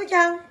đứa chân